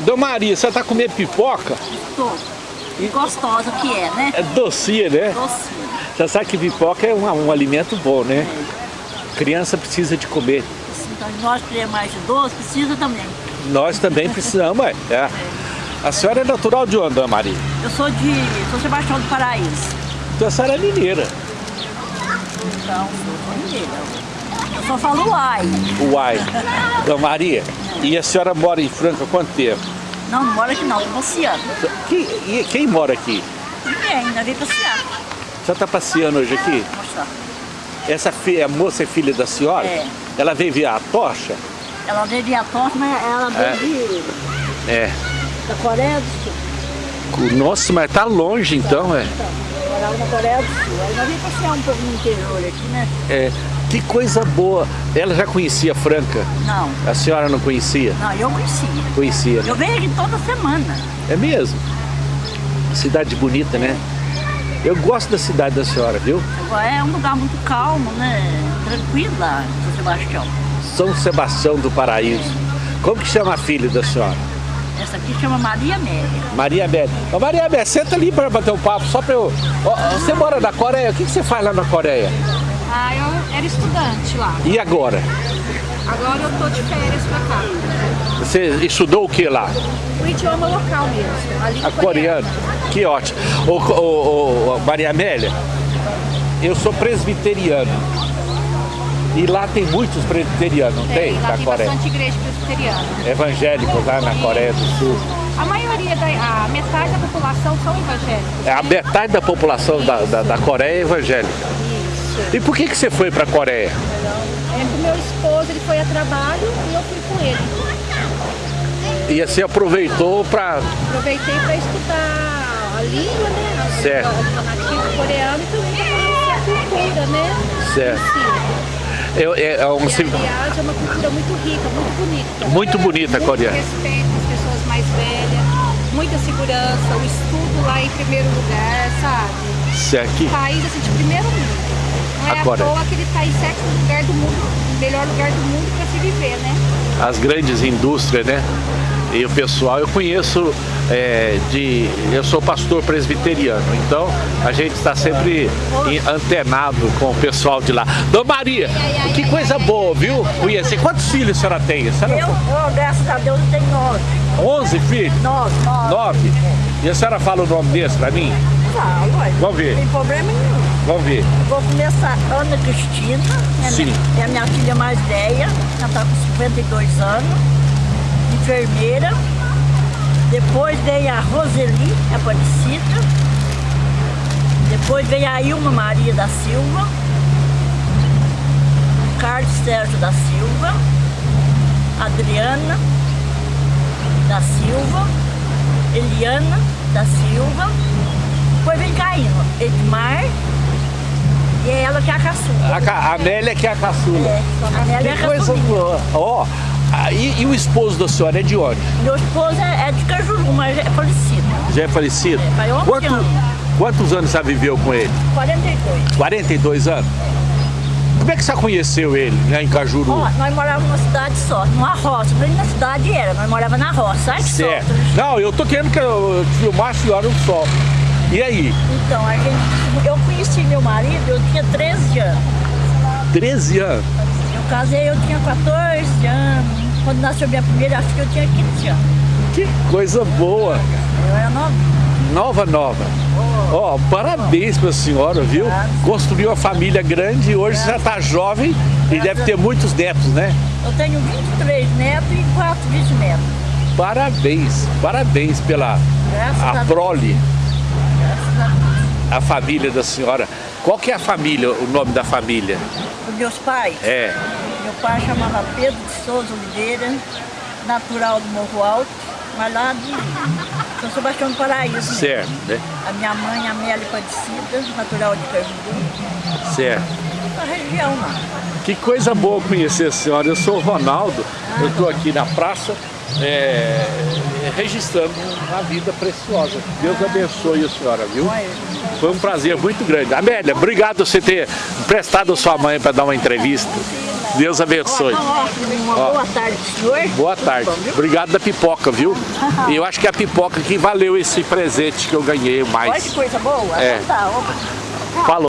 Dona Maria, você tá comendo pipoca? Tô. E gostosa que é, né? É docinha, né? Docinha. Você sabe que pipoca é um, um alimento bom, né? Criança precisa de comer. Então, nós que é mais de doce, precisa também. Nós também precisamos, é. é. A senhora é natural de onde, Dona Maria? Eu sou de São Sebastião do Paraíso. Então a senhora é mineira. Então, sou mineira. Eu só falo uai. Uai. Dona Maria, e a senhora mora em Franca há quanto tempo? Não, não mora aqui não, tô passeando. Quem, e quem mora aqui? Ninguém, ainda veio passear. A senhora está passeando hoje aqui? Vou mostrar. Essa fi- a moça é filha da senhora? É. Ela veio ver a tocha? Ela veio de Atos, mas ela veio É. de, É. da Coreia do Sul. Nossa, mas tá longe então, é. Então, morava na Coreia do Sul. Aí nós veio passear um pouco no interior aqui, né? É. Que coisa boa. Ela já conhecia Franca? Não, A senhora não conhecia? não, eu conhecia. Conhecia, né? Eu venho aqui toda semana. É mesmo? Cidade bonita, né? Eu gosto da cidade da senhora, viu? É um lugar muito calmo, né? Tranquilo lá, em São Sebastião. São Sebastião do Paraíso. Como que chama a filha da senhora? Essa aqui chama Maria Amélia. Maria Amélia. Ô Maria Amélia, senta ali para bater um papo, só para eu... Ó, você mora na Coreia, o que que você faz lá na Coreia? Ah, eu era estudante lá. E agora? Agora eu tô de férias pra cá. Você estudou o que lá? O idioma local mesmo, a língua A coreana. Que ótimo. Ô, ô, ô, Maria Amélia, eu sou presbiteriano. E lá tem muitos presbiterianos, não tem? Tem, lá na tem Coreia. bastante igreja presbiteriana. Evangélicos lá na Coreia do Sul. A maioria, da, a metade da população são evangélicos. É A metade da população da, da, da Coreia é evangélica. E por que, que você foi para a Coreia? É que o meu esposo ele foi a trabalho e eu fui com ele. E você aproveitou para. Aproveitei para estudar a língua, né? A, Certo. a nativo coreano e também para conhecer a cultura, né? Certo. Sim. Eu, é, é um, E, aliás, é uma cultura muito rica, muito bonita. muito bonita a coreana. respeito às pessoas mais velhas, muita segurança, o estudo lá em primeiro lugar, sabe? Isso aqui. País assim, de primeiro mundo. É A à Coreia. toa que ele está em sétimo lugar do mundo, melhor lugar do mundo para se viver, né? as grandes indústrias, né? E o pessoal, eu conheço é, de. Eu sou pastor presbiteriano, então a gente está sempre em- antenado com o pessoal de lá. Dona Maria, que coisa boa, viu? Conhecer. Quantos filhos a senhora tem? A senhora Eu, eu, graças a Deus, eu tenho nove. 11 filhos? Nove, nove. Nove? E a senhora fala o nome desse pra mim? Falo, ué. Vamos ver. Não tem problema nenhum. Vamos ver. Vou começar Ana Cristina, é, Sim. minha, é a minha filha mais velha, ela está com 52 anos, enfermeira. Depois veio a Roseli Aparecida. Depois veio a Ilma Maria da Silva. Carlos Sérgio da Silva. Adriana da Silva. Eliana da Silva. Depois vem Caíno, Edmar. E é ela que é a caçula. A, Ca- a Amélia que é a caçula. É, a Amélia é a Que coisa boa. Ó, ah, e, e o esposo da senhora é de onde? Meu esposo é, é de Cajuru, mas é falecido. Já é falecido? É, faz 11 Quanto- anos. quantos anos você viveu com ele? 42. 42 anos? Como é que você conheceu ele lá em Cajuru? Ó, nós morávamos numa cidade só, numa roça. Nem na cidade era, nós morávamos na roça. Ai, que certo. sorte. Não, eu tô querendo que eu filmasse a senhora um só. E aí? Então, a gente, eu conheci meu marido, eu tinha 13 anos. 13 anos. Eu casei, eu tinha 14 anos. Quando nasceu minha primeira filha, eu tinha 15 anos. Que coisa boa. Eu era novinha. Nova, nova. Ó, parabéns pra senhora, viu? Construiu uma família grande e hoje já tá jovem e deve ter muitos netos, né? Eu tenho 23 netos e 4 bisnetos. Parabéns, parabéns pela Graças a a prole, a. a família da senhora. Qual que é a família, o nome da família? Os meus pais. É, Meu pai chamava Pedro de Souza Oliveira, natural do Morro Alto, mas lá de São Sebastião do Paraíso. certo, né? A minha mãe, Amélia Padecida, natural de Cajuru, Certo. da região lá. Que coisa boa conhecer a senhora. Eu sou o Ronaldo, eu estou aqui na praça é, registrando uma vida preciosa. Deus abençoe a senhora, viu? Foi um prazer muito grande. Amélia, obrigado por você ter emprestado a sua mãe para dar uma entrevista. Deus abençoe. Ó. boa tarde, senhor. Boa tarde. Obrigado da pipoca, viu? E eu acho que é a pipoca que valeu esse presente que eu ganhei Olha que mais. coisa boa. É. Então tá. Falou.